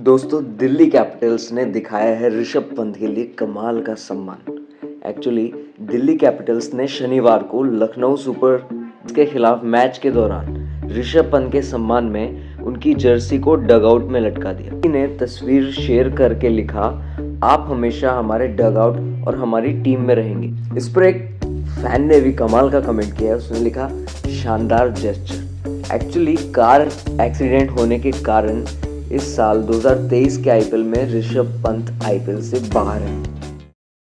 दोस्तों, दिल्ली कैपिटल्स ने दिखाया है ऋषभ पंत के लिए कमाल का सम्मान। एक्चुअली दिल्ली कैपिटल्स ने शनिवार को लखनऊ सुपर के खिलाफ मैच के दौरान ऋषभ पंत के सम्मान में उनकी जर्सी को डगआउट में लटका दिया। ने तस्वीर शेयर करके लिखा, आप हमेशा हमारे डगआउट और हमारी टीम में रहेंगे। इस पर एक फ़ैन ने भी कमाल का कमेंट किया उसने लिखा, शानदार जेस्चर एक्चुअली कार एक्सीडेंट होने के कारण इस साल 2023 के आईपीएल में ऋषभ पंत आईपीएल से बाहर हैं।